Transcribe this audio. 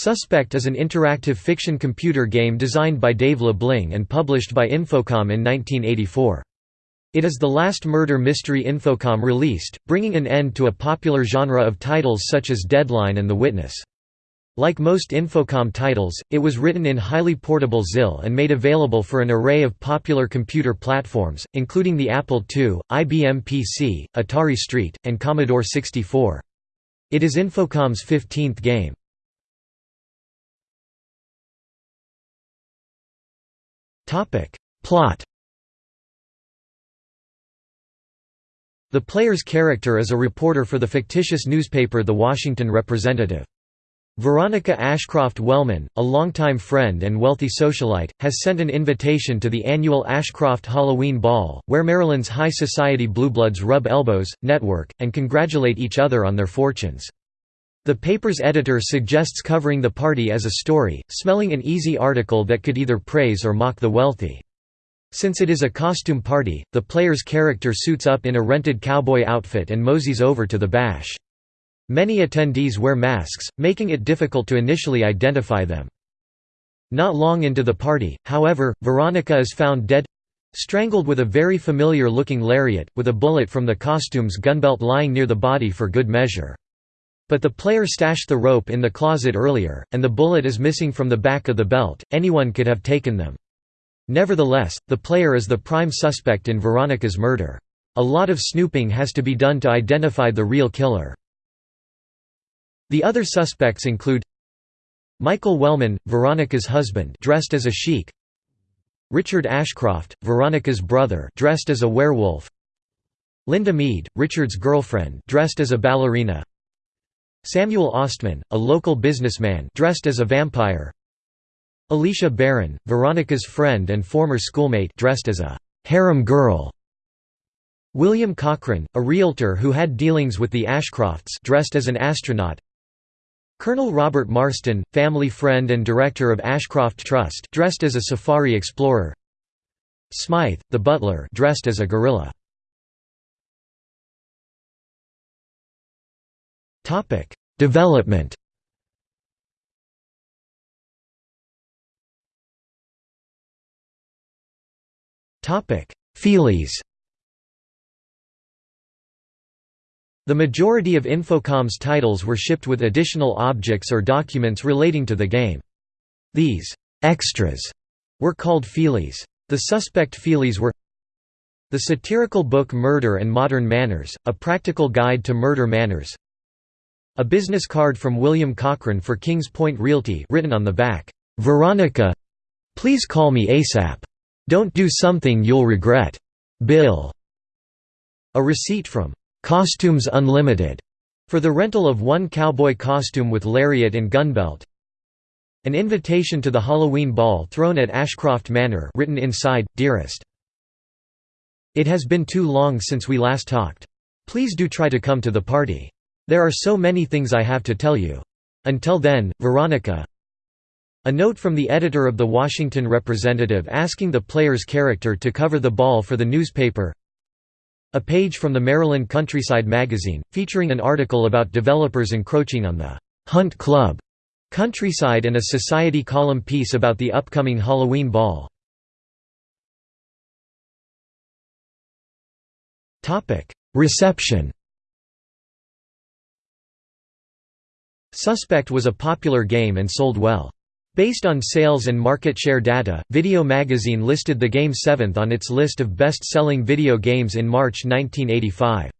Suspect is an interactive fiction computer game designed by Dave Lebling and published by Infocom in 1984. It is the last murder mystery Infocom released, bringing an end to a popular genre of titles such as Deadline and The Witness. Like most Infocom titles, it was written in highly portable ZIL and made available for an array of popular computer platforms, including the Apple II, IBM PC, Atari ST, and Commodore 64. It is Infocom's 15th game. Plot The player's character is a reporter for the fictitious newspaper The Washington Representative. Veronica Ashcroft Wellman, a longtime friend and wealthy socialite, has sent an invitation to the annual Ashcroft Halloween Ball, where Maryland's high society bluebloods rub elbows, network, and congratulate each other on their fortunes. The paper's editor suggests covering the party as a story, smelling an easy article that could either praise or mock the wealthy. Since it is a costume party, the player's character suits up in a rented cowboy outfit and moseys over to the bash. Many attendees wear masks, making it difficult to initially identify them. Not long into the party, however, Veronica is found dead—strangled with a very familiar-looking lariat, with a bullet from the costume's gunbelt lying near the body for good measure. But the player stashed the rope in the closet earlier, and the bullet is missing from the back of the belt, anyone could have taken them. Nevertheless, the player is the prime suspect in Veronica's murder. A lot of snooping has to be done to identify the real killer. The other suspects include Michael Wellman, Veronica's husband dressed as a sheik Richard Ashcroft, Veronica's brother dressed as a werewolf Linda Mead, Richard's girlfriend dressed as a ballerina Samuel Ostman, a local businessman dressed as a vampire. Alicia Barron, Veronica's friend and former schoolmate dressed as a harem girl. William Cochran, a realtor who had dealings with the Ashcrofts dressed as an astronaut. Colonel Robert Marston, family friend and director of Ashcroft Trust dressed as a safari explorer. Smythe, the butler dressed as a gorilla Development Topic: Feelies The majority of Infocom's titles were shipped with additional objects or documents relating to the game. These «extras» were called feelies. The suspect feelies were The satirical book Murder and Modern Manners, A Practical Guide to Murder Manners A business card from William Cochran for Kings Point Realty written on the back, "'Veronica please call me ASAP. Don't do something you'll regret. Bill." A receipt from Costumes Unlimited for the rental of one cowboy costume with lariat and gunbelt. An invitation to the Halloween ball thrown at Ashcroft Manor written inside, Dearest. It has been too long since we last talked. Please do try to come to the party. There are so many things I have to tell you. Until then, Veronica. A note from the editor of the Washington Representative asking the player's character to cover the ball for the newspaper a page from the Maryland Countryside magazine, featuring an article about developers encroaching on the «Hunt Club» countryside and a society column piece about the upcoming Halloween ball. Reception Suspect was a popular game and sold well. Based on sales and market share data, Video Magazine listed the game seventh on its list of best-selling video games in March 1985.